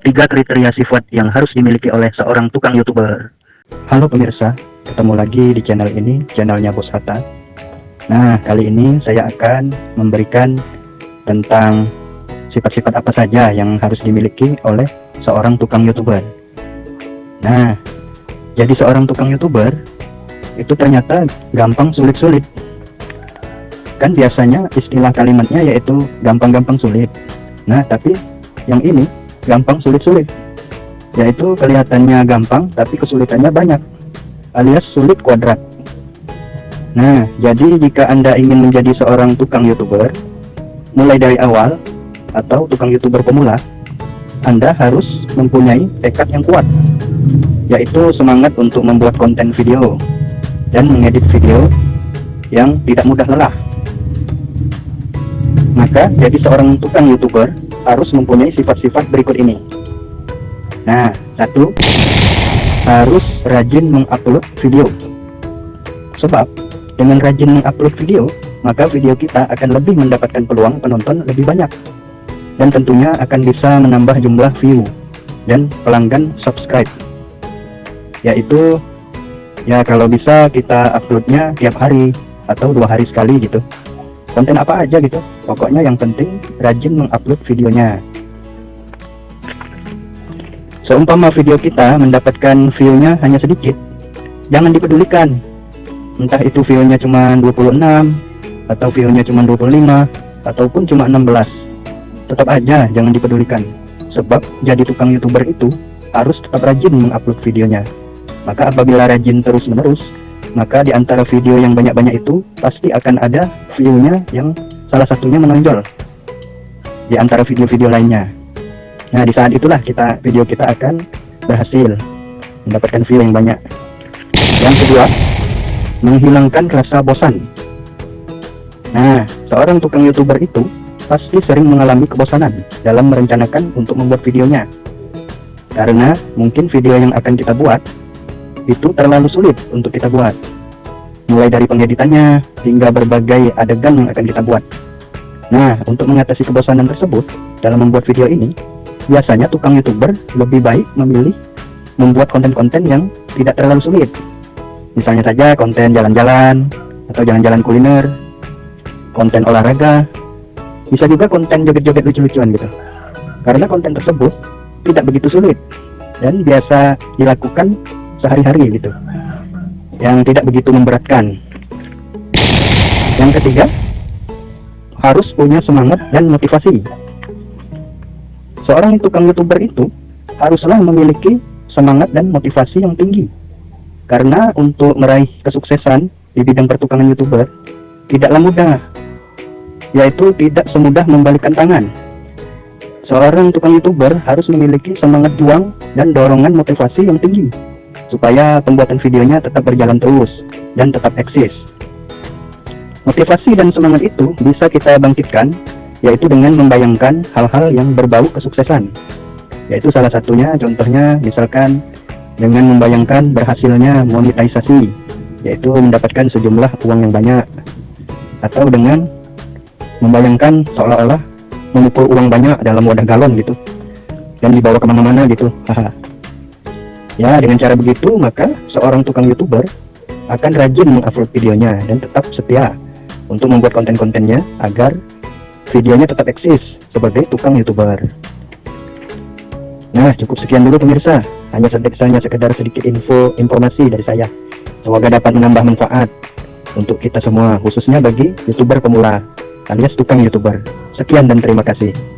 Tiga kriteria sifat yang harus dimiliki oleh seorang tukang youtuber. Halo pemirsa, ketemu lagi di channel ini, channelnya Bos Hatta. Nah, kali ini saya akan memberikan tentang sifat-sifat apa saja yang harus dimiliki oleh seorang tukang youtuber. Nah, jadi seorang tukang youtuber itu ternyata gampang sulit-sulit. Kan biasanya istilah kalimatnya yaitu gampang-gampang sulit. Nah tapi yang ini gampang sulit-sulit. Yaitu kelihatannya gampang tapi kesulitannya banyak alias sulit kuadrat. Nah jadi jika anda ingin menjadi seorang tukang youtuber mulai dari awal atau tukang youtuber pemula anda harus mempunyai tekad yang kuat yaitu semangat untuk membuat konten video dan mengedit video yang tidak mudah lelah. Maka jadi seorang tukang youtuber harus mempunyai sifat-sifat berikut ini. Nah satu harus rajin mengupload video. Sebab dengan rajin mengupload video maka video kita akan lebih mendapatkan peluang penonton lebih banyak. Dan tentunya akan bisa menambah jumlah view dan pelanggan subscribe. Yaitu ya kalau bisa kita uploadnya tiap hari atau dua hari sekali gitu konten apa aja gitu. Pokoknya yang penting rajin mengupload videonya. Seumpama video kita mendapatkan view-nya hanya sedikit jangan dipedulikan. Entah itu view-nya cuma 26 atau view-nya cuma 25 ataupun cuma 16 tetap aja jangan dipedulikan sebab jadi tukang youtuber itu harus tetap rajin mengupload videonya. Maka apabila rajin terus menerus maka di antara video yang banyak-banyak itu pasti akan ada view-nya yang salah satunya menonjol di antara video-video lainnya. Nah, di saat itulah kita video kita akan berhasil mendapatkan view yang banyak. Yang kedua, menghilangkan rasa bosan. Nah, seorang tukang YouTuber itu pasti sering mengalami kebosanan dalam merencanakan untuk membuat videonya. Karena mungkin video yang akan kita buat itu terlalu sulit untuk kita buat. Mulai dari pengeditannya hingga berbagai adegan yang akan kita buat. Nah untuk mengatasi kebosanan tersebut dalam membuat video ini biasanya tukang youtuber lebih baik memilih membuat konten-konten yang tidak terlalu sulit. Misalnya saja konten jalan-jalan atau jalan-jalan kuliner konten olahraga bisa juga konten joget-joget lucu-lucuan gitu. Karena konten tersebut tidak begitu sulit dan biasa dilakukan sehari-hari gitu. Yang tidak begitu memberatkan. Yang ketiga harus punya semangat dan motivasi. Seorang tukang youtuber itu haruslah memiliki semangat dan motivasi yang tinggi. Karena untuk meraih kesuksesan di bidang pertukangan youtuber tidaklah mudah yaitu tidak semudah membalikkan tangan. Seorang tukang youtuber harus memiliki semangat juang dan dorongan motivasi yang tinggi supaya pembuatan videonya tetap berjalan terus dan tetap eksis. Motivasi dan semangat itu bisa kita bangkitkan yaitu dengan membayangkan hal-hal yang berbau kesuksesan. Yaitu salah satunya contohnya misalkan dengan membayangkan berhasilnya monetisasi yaitu mendapatkan sejumlah uang yang banyak atau dengan membayangkan seolah-olah memukul uang banyak dalam wadah galon gitu dan dibawa ke mana-mana gitu haha Ya, dengan cara begitu, maka seorang tukang YouTuber akan rajin mengupload videonya dan tetap setia untuk membuat konten-kontennya agar videonya tetap eksis sebagai tukang YouTuber. Nah, cukup sekian dulu pemirsa. Hanya sedikit sekedar sedikit info informasi dari saya. Semoga dapat menambah manfaat untuk kita semua, khususnya bagi YouTuber pemula alias tukang YouTuber. Sekian dan terima kasih.